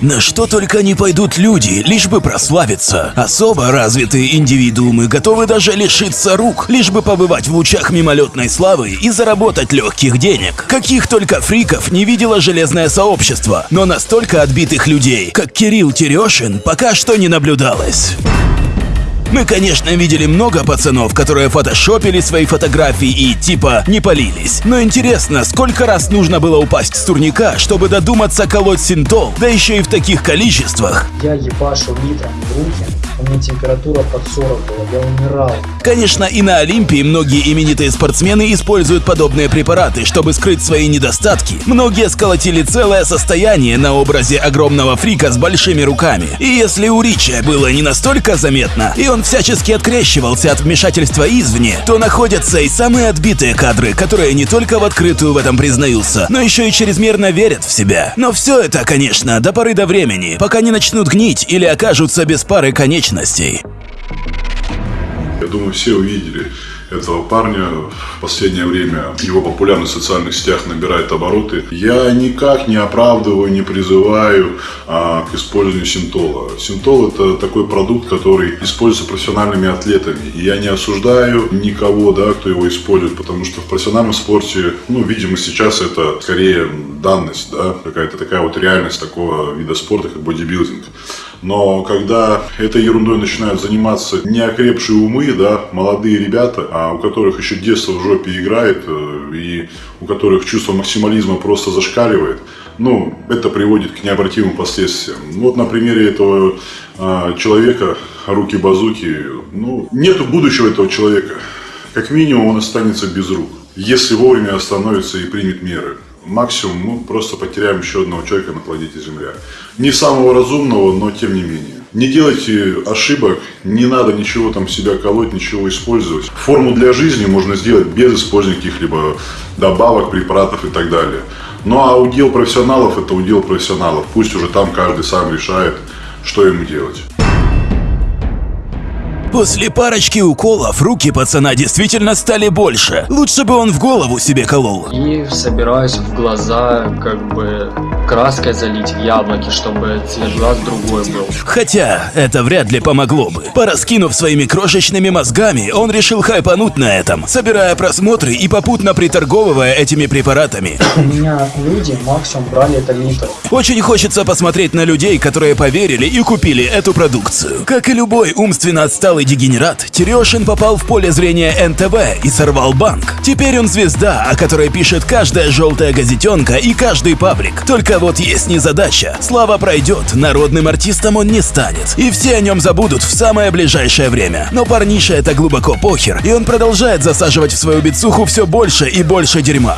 На что только не пойдут люди, лишь бы прославиться. Особо развитые индивидуумы готовы даже лишиться рук, лишь бы побывать в лучах мимолетной славы и заработать легких денег. Каких только фриков не видело железное сообщество, но настолько отбитых людей, как Кирилл Терешин, пока что не наблюдалось. Мы, конечно, видели много пацанов, которые фотошопили свои фотографии и типа не полились. Но интересно, сколько раз нужно было упасть с турника, чтобы додуматься колоть синтол, да еще и в таких количествах. Я ебашил литрами в руки, у меня температура под 40 была, я умирал. Конечно, и на Олимпии многие именитые спортсмены используют подобные препараты, чтобы скрыть свои недостатки. Многие сколотили целое состояние на образе огромного фрика с большими руками. И если у Рича было не настолько заметно, и он всячески открещивался от вмешательства извне, то находятся и самые отбитые кадры, которые не только в открытую в этом признаются, но еще и чрезмерно верят в себя. Но все это, конечно, до поры до времени, пока не начнут гнить или окажутся без пары конечностей. Я думаю, все увидели этого парня. В последнее время его популярность в социальных сетях набирает обороты. Я никак не оправдываю, не призываю а, к использованию синтола. Синтол это такой продукт, который используется профессиональными атлетами. И я не осуждаю никого, да, кто его использует, потому что в профессиональном спорте, ну, видимо, сейчас это скорее данность, да, какая-то такая вот реальность такого вида спорта, как бодибилдинг. Но когда этой ерундой начинают заниматься неокрепшие умы, да, молодые ребята, а у которых еще детство в жопе играет, э, и у которых чувство максимализма просто зашкаливает, ну, это приводит к необратимым последствиям. Ну, вот на примере этого а, человека, руки-базуки, ну, нету будущего этого человека. Как минимум он останется без рук, если вовремя остановится и примет меры максимум мы просто потеряем еще одного человека на планете Земля. Не самого разумного, но тем не менее. Не делайте ошибок, не надо ничего там себя колоть, ничего использовать. Форму для жизни можно сделать без использования каких-либо добавок, препаратов и так далее. Ну а удел профессионалов это удел профессионалов. Пусть уже там каждый сам решает, что ему делать. После парочки уколов руки пацана действительно стали больше. Лучше бы он в голову себе колол. И собираюсь в глаза как бы краской залить в яблоки, чтобы цвет глаз другой был. Хотя это вряд ли помогло бы. Пораскинув своими крошечными мозгами, он решил хайпануть на этом, собирая просмотры и попутно приторговывая этими препаратами. У меня люди максимум брали это литр. Очень хочется посмотреть на людей, которые поверили и купили эту продукцию. Как и любой умственно отсталый дегенерат, Терешин попал в поле зрения НТВ и сорвал банк. Теперь он звезда, о которой пишет каждая желтая газетенка и каждый паблик. Только вот есть незадача. Слава пройдет, народным артистом он не станет. И все о нем забудут в самое ближайшее время. Но парниша это глубоко похер, и он продолжает засаживать в свою бицуху все больше и больше дерьма.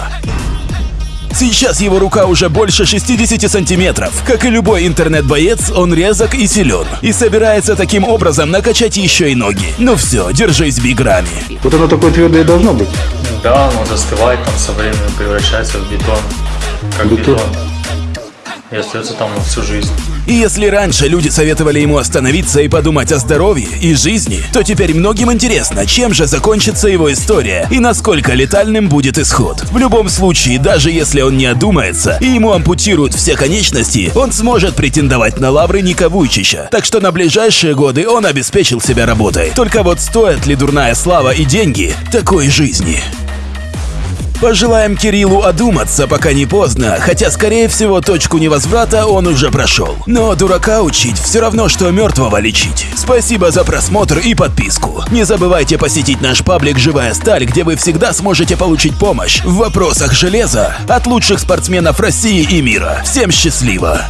Сейчас его рука уже больше 60 сантиметров. Как и любой интернет-боец, он резок и силен. И собирается таким образом накачать еще и ноги. Ну все, держись биграми. Вот оно такое твердое должно быть. Да, оно застывает, там со временем превращается в бетон. Как Бетон? бетон. И остается там на всю жизнь. И если раньше люди советовали ему остановиться и подумать о здоровье и жизни, то теперь многим интересно, чем же закончится его история и насколько летальным будет исход. В любом случае, даже если он не одумается и ему ампутируют все конечности, он сможет претендовать на лавры Ника Вуйчича. Так что на ближайшие годы он обеспечил себя работой. Только вот стоит ли дурная слава и деньги такой жизни? Пожелаем Кириллу одуматься, пока не поздно, хотя, скорее всего, точку невозврата он уже прошел. Но дурака учить все равно, что мертвого лечить. Спасибо за просмотр и подписку. Не забывайте посетить наш паблик «Живая сталь», где вы всегда сможете получить помощь в вопросах железа от лучших спортсменов России и мира. Всем счастливо!